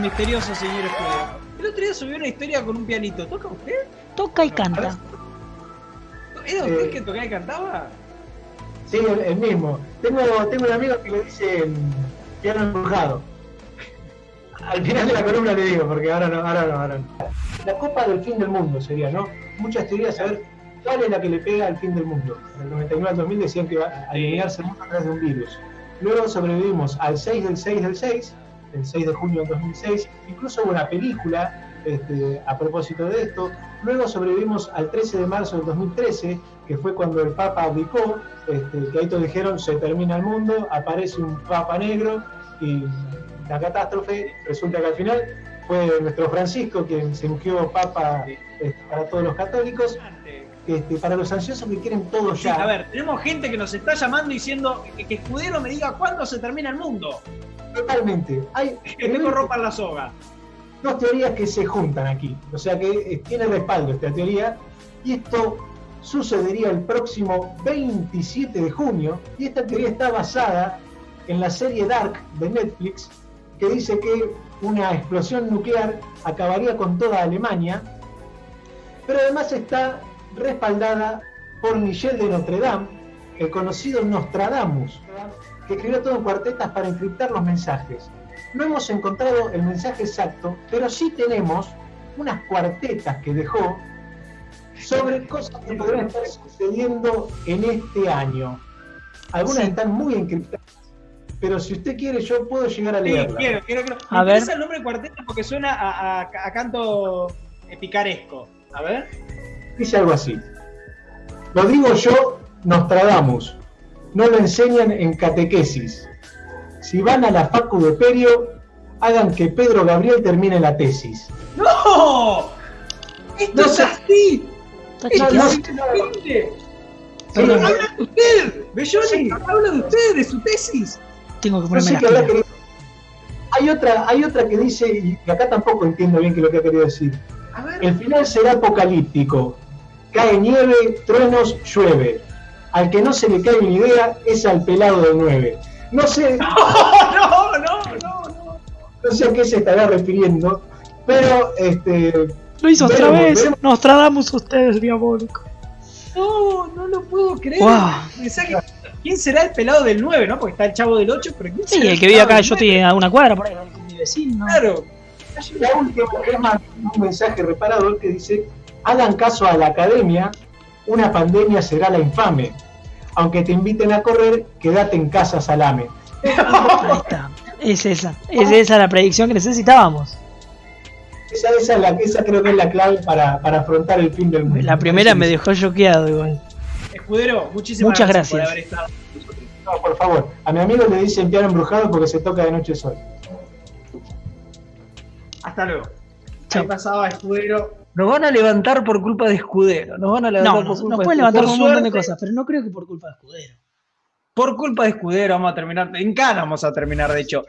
misterioso señor Escudero. El otro día subió una historia con un pianito. ¿Toca usted? Toca y canta. ¿Era usted Eh. que tocaba y cantaba? Sí, el, el mismo. Tengo, tengo un amigo que le dice piano embrujado. Al final de la columna le digo, porque ahora no, ahora no, ahora no. La copa del fin del mundo sería, ¿no? Muchas teorías a ver cuál es la que le pega al fin del mundo. En el 99 al 2000 decían que iba a alinearse el mundo a través de un virus. Luego sobrevivimos al 6 del 6 del 6, el 6 de junio del 2006. Incluso hubo una película este, a propósito de esto. Luego sobrevivimos al 13 de marzo del 2013, que fue cuando el Papa abdicó, este, que ahí todos dijeron se termina el mundo, aparece un Papa negro y la catástrofe resulta que al final fue nuestro Francisco quien se ungió Papa este, para todos los católicos, este, para los ansiosos que quieren todo Sí, ya. a ver, tenemos gente que nos está llamando diciendo que, que Escudero me diga cuándo se termina el mundo. Totalmente. Hay Que tengo ropa en la soga. dos teorías que se juntan aquí. O sea que eh, tiene respaldo esta teoría. Y esto sucedería el próximo 27 de junio. Y esta teoría está basada en la serie Dark de Netflix, que dice que una explosión nuclear acabaría con toda Alemania. Pero además está respaldada por Michel de Notre Dame, el conocido Nostradamus, que escribió todo en cuartetas para encriptar los mensajes. No hemos encontrado el mensaje exacto, pero sí tenemos unas cuartetas que dejó sobre cosas que podrían estar sucediendo en este año. Algunas Sí. están muy encriptadas, pero si usted quiere yo puedo llegar a Sí, leerlas. quiero, quiero, quiero. A Me ver. el nombre de cuarteto porque suena a, a- a canto picaresco. A ver. Dice algo así. Lo digo yo, Nostradamus. No lo enseñan en catequesis. Si van a la Facu de Perio, hagan que Pedro Gabriel termine la tesis. ¡No! ¡Esto No es así! ¡Esto no, es habla de usted, Belloni, habla de usted, de su tesis. Tengo que No ponerme sé. Hay otra, hay otra que dice, y que acá tampoco entiendo bien qué es lo que ha querido decir. A ver. El final será apocalíptico. Cae nieve, truenos, llueve. Al que no se le cae una idea es al pelado del 9. No sé, No, no, no, no. no sé a qué se estará refiriendo, pero este, Lo hizo otra vez. veremos. Nos tratamos ustedes, diabólico. No, no lo puedo creer. Wow. ¿Quién será el pelado del 9, no? Porque está el chavo del 8, pero ¿quién Sí, será el que vive acá, yo 9? estoy a una cuadra por ahí con mi vecino. Claro. la última un mensaje reparador que dice, hagan caso a la academia, una pandemia será la infame. Aunque te inviten a correr, quédate en casa salame. Ahí está. Es esa. Es esa la predicción que necesitábamos. Esa, esa, es la, esa creo que es la clave para, para afrontar el fin del mundo. La primera me dejó choqueado igual. Escudero, muchísimas Muchas gracias, por haber estado con nosotros. No, por favor. A mi amigo le dicen piano embrujado porque se toca de noche sol. Hasta luego. Chao. Ahí pasaba Escudero. Nos van a levantar por culpa de Escudero. Nos van a levantar No, por nos, culpa nos de pueden Escudero. levantar Por un montón de cosas, pero no creo que por culpa de Escudero. Por culpa de Escudero vamos a terminar. En Cana vamos a terminar, de hecho.